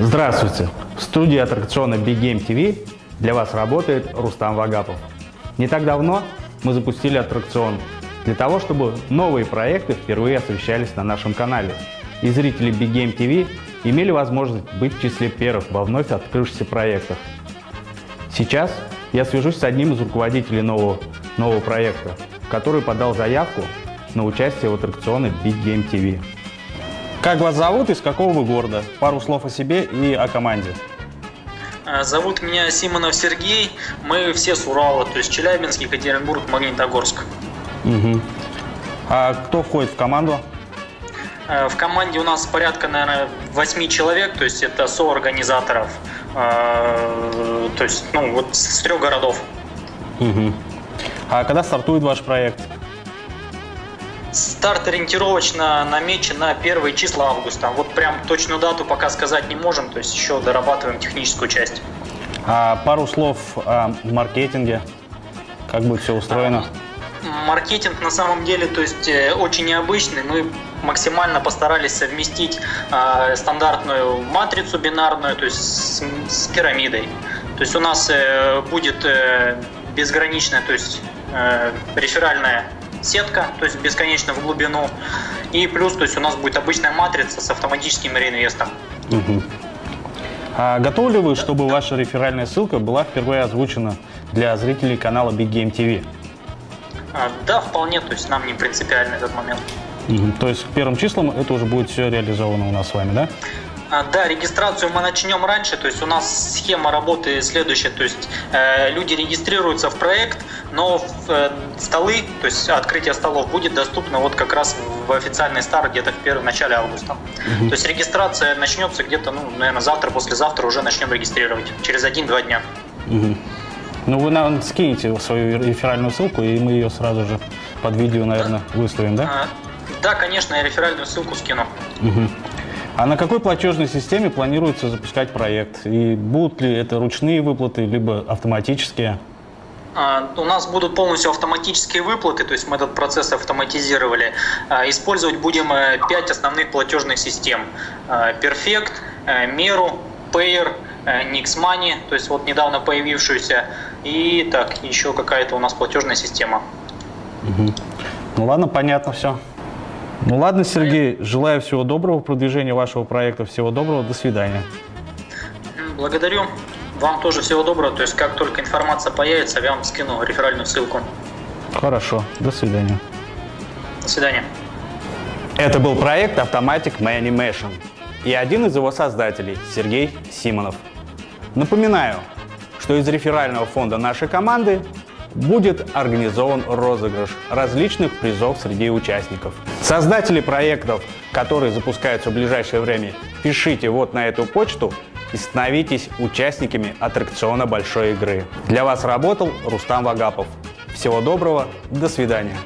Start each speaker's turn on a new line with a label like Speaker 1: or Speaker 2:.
Speaker 1: Здравствуйте! В студии аттракциона Big Game TV для вас работает Рустам Вагапов. Не так давно мы запустили аттракцион для того, чтобы новые проекты впервые освещались на нашем канале. И зрители Big Game TV имели возможность быть в числе первых во вновь открывшихся проектах. Сейчас я свяжусь с одним из руководителей нового, нового проекта, который подал заявку на участие в аттракционе Big Game TV. Как вас зовут и из какого вы города? Пару слов о себе и о команде.
Speaker 2: А, зовут меня Симонов Сергей. Мы все с Урала, то есть Челябинск, Екатеринбург, Магнитогорск.
Speaker 1: Угу. А кто входит в команду?
Speaker 2: А, в команде у нас порядка, наверное, 8 человек, то есть это соорганизаторов. А, то есть, ну, вот с трех городов.
Speaker 1: Угу. А когда стартует ваш проект?
Speaker 2: Старт ориентировочно намечен на первые числа августа. Вот прям точную дату пока сказать не можем, то есть еще дорабатываем техническую часть.
Speaker 1: А пару слов о маркетинге. Как будет все устроено?
Speaker 2: Маркетинг на самом деле, то есть э, очень необычный. Мы максимально постарались совместить э, стандартную матрицу бинарную, то есть с, с пирамидой. То есть у нас э, будет э, безграничная, то есть э, реферальная сетка, то есть бесконечно в глубину. И плюс, то есть у нас будет обычная матрица с автоматическим реинвестом.
Speaker 1: Угу. А готовы ли вы, чтобы ваша реферальная ссылка была впервые озвучена для зрителей канала Big Game TV?
Speaker 2: А, да, вполне, то есть нам не принципиально этот момент.
Speaker 1: Угу. То есть первым числам это уже будет все реализовано у нас с вами, да?
Speaker 2: А, да, регистрацию мы начнем раньше, то есть у нас схема работы следующая, то есть э, люди регистрируются в проект, но в, э, столы, то есть открытие столов будет доступно вот как раз в официальный старт где-то в первом начале августа. Угу. То есть регистрация начнется где-то, ну, наверное, завтра, послезавтра уже начнем регистрировать, через один-два дня.
Speaker 1: Угу. Ну, вы нам скинете свою реферальную ссылку, и мы ее сразу же под видео, наверное, выставим, да? А,
Speaker 2: да, конечно, я реферальную ссылку скину.
Speaker 1: Угу. А на какой платежной системе планируется запускать проект? И будут ли это ручные выплаты, либо автоматические?
Speaker 2: А, у нас будут полностью автоматические выплаты, то есть мы этот процесс автоматизировали. А, использовать будем э, пять основных платежных систем. А, Perfect, э, Meru, Payer, э, Nixmoney, то есть вот недавно появившуюся, и так, еще какая-то у нас платежная система.
Speaker 1: Угу. Ну ладно, понятно все. Ну ладно, Сергей, желаю всего доброго в продвижении вашего проекта. Всего доброго, до свидания.
Speaker 2: Благодарю. Вам тоже всего доброго. То есть, как только информация появится, я вам скину реферальную ссылку.
Speaker 1: Хорошо, до свидания.
Speaker 2: До свидания.
Speaker 1: Это был проект Automatic Manimation и один из его создателей, Сергей Симонов. Напоминаю, что из реферального фонда нашей команды будет организован розыгрыш различных призов среди участников. Создатели проектов, которые запускаются в ближайшее время, пишите вот на эту почту и становитесь участниками аттракциона большой игры. Для вас работал Рустам Вагапов. Всего доброго, до свидания.